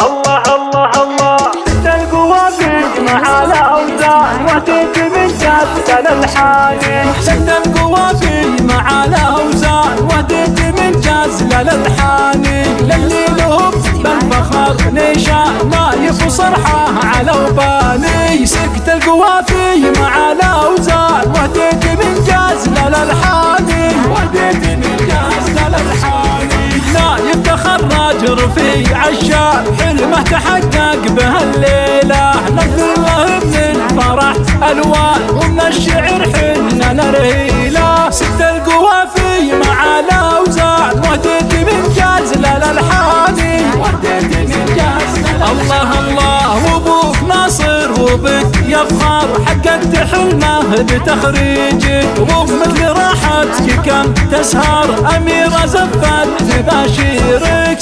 الله الله الله. ست القوافي مع الاوزان واتيت من جدة للحاني ست القوافي مع الاوزان واتيت من جزل للحاني للي لهم بالفخر نشان ما يفصرحه على رفيع عشان حلمه تحقق به الليلة نقدر له من الفرح ألوان ومن الشعر حنا نرهيله ست القوافي مع الاوزان وديت من جازل للحاني وديت من جازل الله الله وابوك ناصر وبك يفخر حققت حلمه بتخريجك وبمثل راحتك كم تسهر. أميرة زفت تباشيرك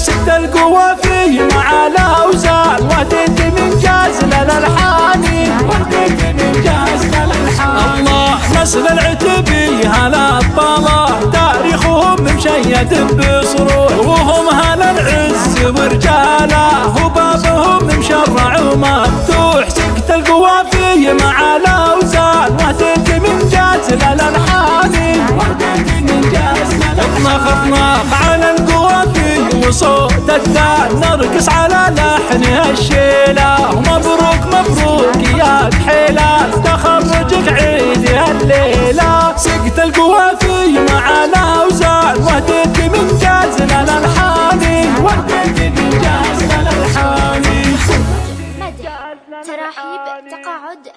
نسل العتبي هلا الطلا تاريخهم مشيد بصروح وهم هلا العز ورجاله. وبابهم مشرع ومفتوح سكت القوافي مع الأوزان. وديت من من جازل اطنخ اطنخ على القوافي وصوت الدان. نرقص على لحن الشيله وديت بجاز الحاني. تراحيب تقاعد